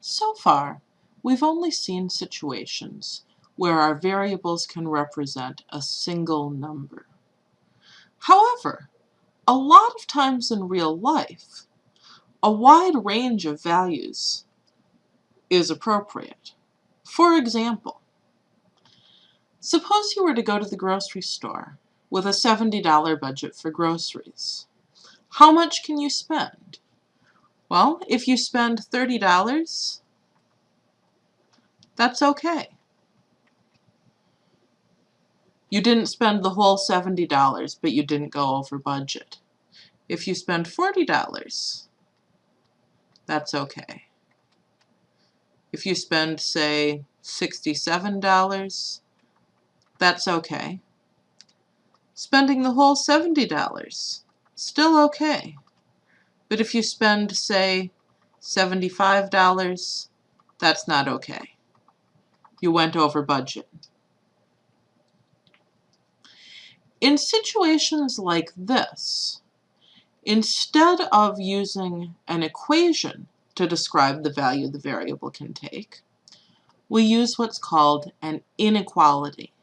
So far, we've only seen situations where our variables can represent a single number. However, a lot of times in real life, a wide range of values is appropriate. For example, suppose you were to go to the grocery store with a $70 budget for groceries. How much can you spend? Well, if you spend $30, that's okay. You didn't spend the whole $70, but you didn't go over budget. If you spend $40, that's okay. If you spend, say, $67, that's okay. Spending the whole $70, still okay. But if you spend, say, $75, that's not okay. You went over budget. In situations like this, instead of using an equation to describe the value the variable can take, we use what's called an inequality.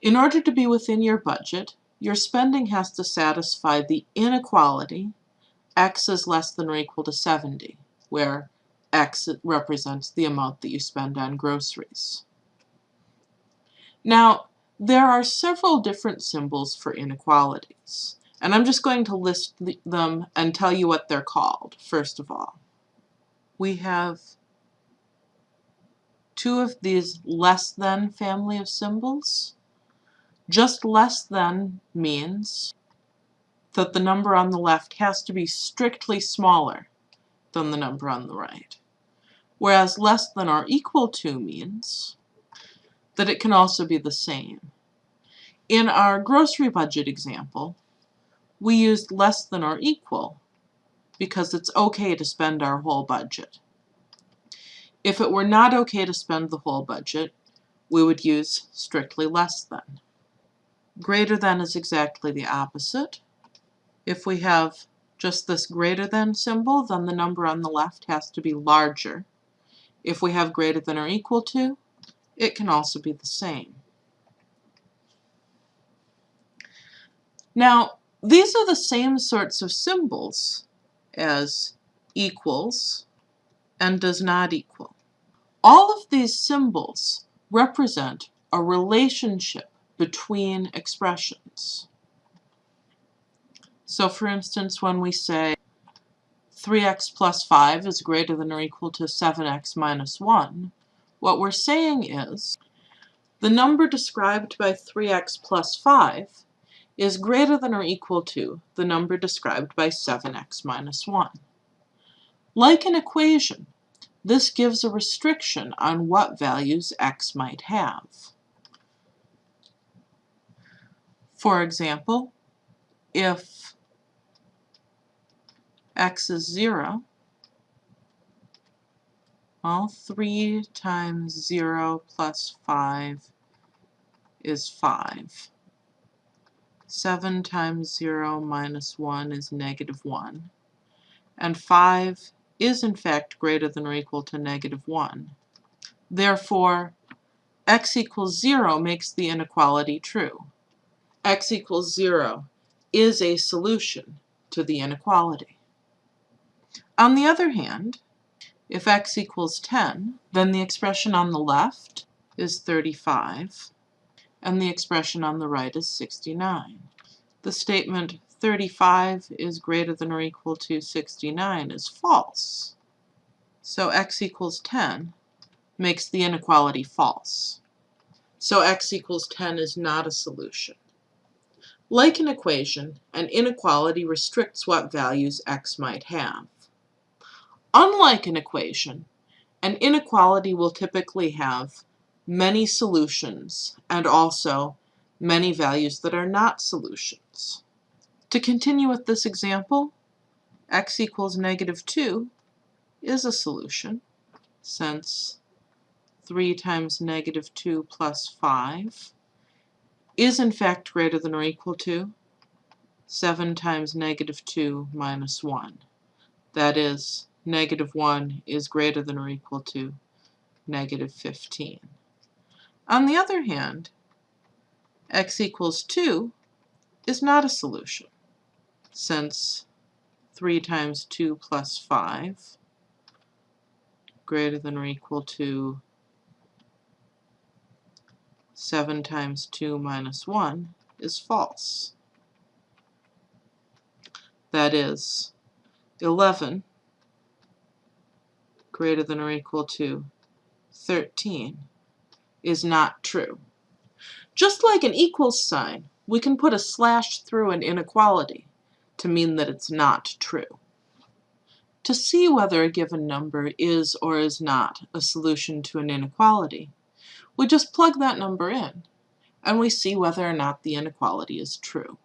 In order to be within your budget, your spending has to satisfy the inequality x is less than or equal to 70, where x represents the amount that you spend on groceries. Now, there are several different symbols for inequalities, and I'm just going to list them and tell you what they're called, first of all. We have two of these less than family of symbols. Just less than means that the number on the left has to be strictly smaller than the number on the right. Whereas less than or equal to means that it can also be the same. In our grocery budget example, we used less than or equal because it's okay to spend our whole budget. If it were not okay to spend the whole budget, we would use strictly less than. Greater than is exactly the opposite. If we have just this greater than symbol, then the number on the left has to be larger. If we have greater than or equal to, it can also be the same. Now, these are the same sorts of symbols as equals and does not equal. All of these symbols represent a relationship between expressions. So for instance, when we say 3x plus 5 is greater than or equal to 7x minus 1, what we're saying is the number described by 3x plus 5 is greater than or equal to the number described by 7x minus 1. Like an equation, this gives a restriction on what values x might have. For example, if x is 0, well, 3 times 0 plus 5 is 5. 7 times 0 minus 1 is negative 1. And 5 is in fact greater than or equal to negative 1. Therefore, x equals 0 makes the inequality true. x equals 0 is a solution to the inequality. On the other hand, if x equals 10, then the expression on the left is 35, and the expression on the right is 69. The statement 35 is greater than or equal to 69 is false. So x equals 10 makes the inequality false. So x equals 10 is not a solution. Like an equation, an inequality restricts what values x might have. Unlike an equation, an inequality will typically have many solutions and also many values that are not solutions. To continue with this example, x equals negative 2 is a solution since 3 times negative 2 plus 5 is in fact greater than or equal to 7 times negative 2 minus 1. That is negative 1 is greater than or equal to negative 15. On the other hand, x equals 2 is not a solution, since 3 times 2 plus 5 greater than or equal to 7 times 2 minus 1 is false. That is, 11 greater than or equal to 13 is not true. Just like an equals sign, we can put a slash through an inequality to mean that it's not true. To see whether a given number is or is not a solution to an inequality, we just plug that number in, and we see whether or not the inequality is true.